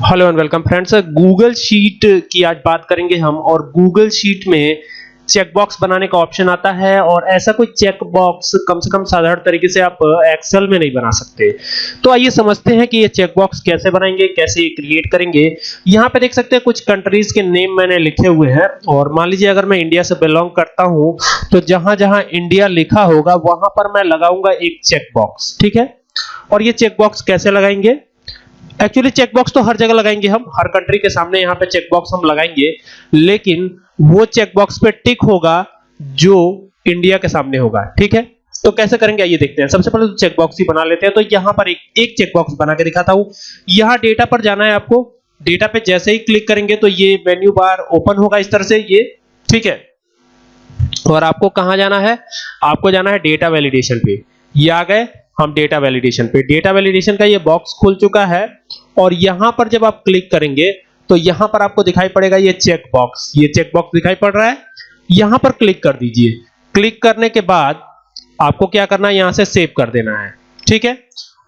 Hello and welcome friends Google sheet की आज बात करेंगे हम और गूगल शीट में चेकबॉक्स बनाने का ऑप्शन आता है और ऐसा कोई चेकबॉक्स कम से कम साधारण तरीके से आप एक्सेल में नहीं बना सकते। तो आइए समझते हैं कि ये चेकबॉक्स कैसे बनाएँगे, कैसे क्रिएट करेंगे। यहाँ पे देख सकते हैं कुछ कंट्रीज़ के नेम मैंने लिखे हुए हैं और मान लीजिए अगर मैं इंडिया से बिलोंग करता हूँ तो जहाँ जहाँ इंडिया लिखा होगा, वहाँ पर मैं लगाऊँगा एक चेकबॉक्स ठीक है? और ये चेकबॉक्स कैसे लगाएँगे? एक्चुअली चेकबॉक्स तो हर जगह लगाएँगे हम। हर कंट्री के सामने यहाँ पे चेक बॉक्स हम लगाएँगे। लेकिन वो चेकबॉक्स पे टिक होगा जो इंडिया के सामने होगा। ठीक है? तो कैसे करेंगे? आइए देखते हैं। सबसे पहले तो चेक बॉक्स ही बना लेते हैं। तो यहाँ पर एक एक चेक बॉक्स बना के दिखाता हूँ। यहाँ डेटा पर जाना है आपको। डेटा पे जैसे ही क्लिक करेंगे तो ये मेन्यू बार ओपन होगा इस तरह से। ये, ठीक है? और आपको कहाँ जाना है? आपको जाना है डेटा वैलिडेशन पे। ये आ गए। हम डेटा वैलिडेशन पे। डेटा वैलिडेशन का ये बॉक्स खुल चुका है और यहाँ पर जब आप क्लिक करेंगे तो यहाँ पर आपको दिखाई पड़ेगा ये चेक बॉक्स ये चेक बॉक्स दिखाई पड़ रहा है। यहाँ पर क्लिक कर दीजिए। क्लिक करने के बाद आपको क्या करना है? यहाँ से सेव कर देना है। ठीक है?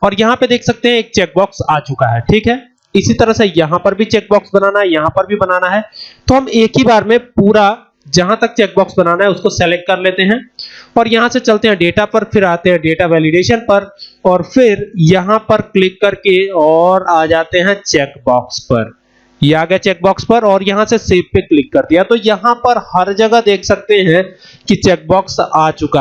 और यहाँ पे देख सकते हैं एक चेक बॉक्स आ चुका है। ठीक है? इसी तरह से यहाँ पर भी चेक बॉक्स बनाना है, यहाँ पर भी बनाना है। तो हम एक ही बार में पूरा जहाँ तक चेक बॉक्स बनाना है, उसको सेलेक्ट कर लेते हैं। और यहाँ से चलते हैं डेटा पर, फिर आते हैं डेटा वैलिडेशन पर, और फिर यहाँ पर क्लिक करके और आ जाते हैं चेक बॉक्स पर। ये आ गया चेक बॉक्स पर और यहाँ से सेव पे क्लिक कर दिया। तो यहाँ पर हर जगह देख सकते हैं कि चेक बॉक्स आ चुका है।